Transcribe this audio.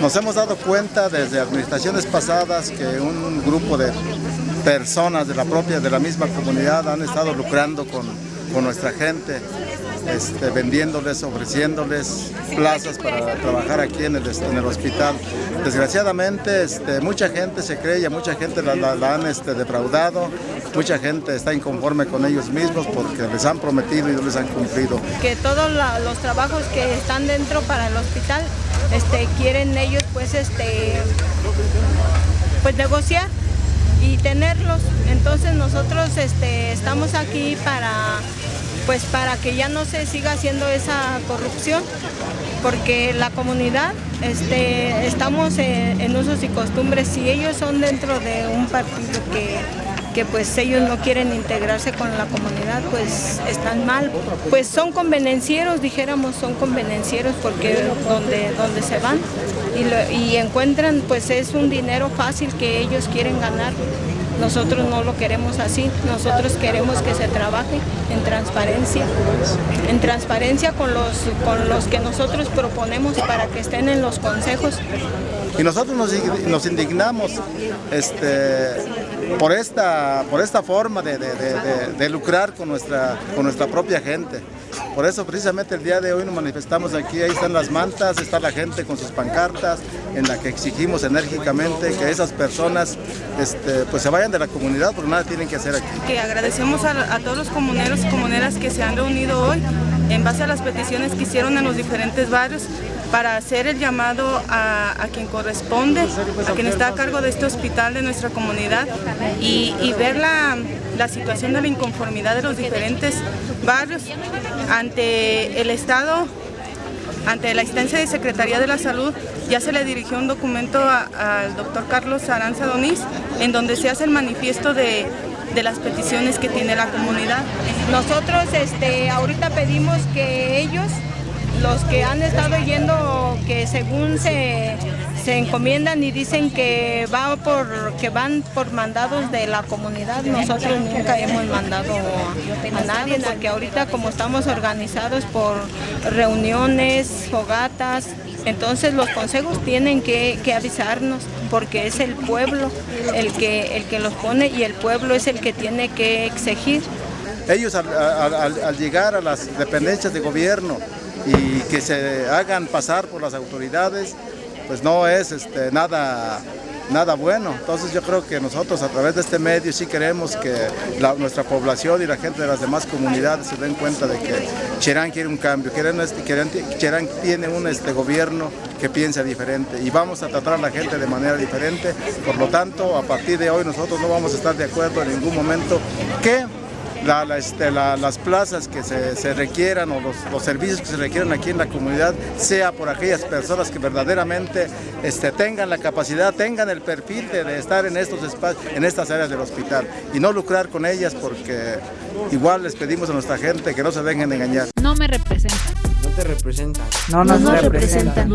Nos hemos dado cuenta desde administraciones pasadas que un grupo de personas de la propia, de la misma comunidad han estado lucrando con, con nuestra gente, este, vendiéndoles, ofreciéndoles plazas para trabajar aquí en el, hospital. Desgraciadamente este, mucha gente se cree y mucha gente la, han este, defraudado, mucha gente está inconforme con ellos mismos porque les han prometido y no les han cumplido. Que todos los trabajos que están dentro para el hospital quieren ellos pues, pues negociar y tenerlos. Entonces nosotros estamos aquí para pues para que ya no se siga haciendo esa corrupción, porque la comunidad este, estamos en, usos y costumbres, si ellos son dentro de un partido que, que pues ellos no quieren integrarse con la comunidad, pues están mal. Pues son convenencieros, dijéramos, son convenencieros porque donde, donde se van y, y encuentran pues es un dinero fácil que ellos quieren ganar. Nosotros no lo queremos así, nosotros queremos que se trabaje en transparencia, en transparencia con los, con los que nosotros proponemos para que estén en los consejos. Y nosotros nos, indignamos este, por, esta, por esta forma de, de, lucrar con nuestra, con nuestra propia gente. Por eso precisamente el día de hoy nos manifestamos aquí, ahí están las mantas, está la gente con sus pancartas, en la que exigimos enérgicamente que esas personas este, pues se vayan de la comunidad porque nada tienen que hacer aquí. Que agradecemos a, a todos los comuneros y comuneras que se han reunido hoy en base a las peticiones que hicieron en los diferentes barrios para hacer el llamado a, quien corresponde, a quien está a cargo de este hospital de nuestra comunidad y, ver la, la, situación de la inconformidad de los diferentes barrios ante el Estado, ante la instancia de Secretaría de la Salud, ya se le dirigió un documento al doctor Carlos Aranza Donís, en donde se hace el manifiesto de, de las peticiones que tiene la comunidad. Nosotros este, ahorita pedimos que ellos los que han estado yendo que según se, encomiendan y dicen que va por que van por mandados de la comunidad, nosotros nunca hemos mandado a, nadie, porque ahorita como estamos organizados por reuniones, fogatas, entonces los consejos tienen que, avisarnos porque es el pueblo el que, el que los pone y el pueblo es el que tiene que exigir. Ellos al llegar a las dependencias de gobierno y que se hagan pasar por las autoridades, pues no es este, nada, nada bueno. Entonces yo creo que nosotros a través de este medio sí queremos que nuestra población y la gente de las demás comunidades se den cuenta de que Cherán quiere un cambio, Cherán, Cherán tiene un este, gobierno que piensa diferente y vamos a tratar a la gente de manera diferente. Por lo tanto, a partir de hoy nosotros no vamos a estar de acuerdo en ningún momento que este, las plazas que se, requieran o los, servicios que se requieran aquí en la comunidad sea por aquellas personas que verdaderamente este, tengan la capacidad, tengan el perfil de, estar en estos espacios, en estas áreas del hospital y no lucrar con ellas porque igual les pedimos a nuestra gente que no se dejen engañar. No me representan. No te representan. No nos, representan.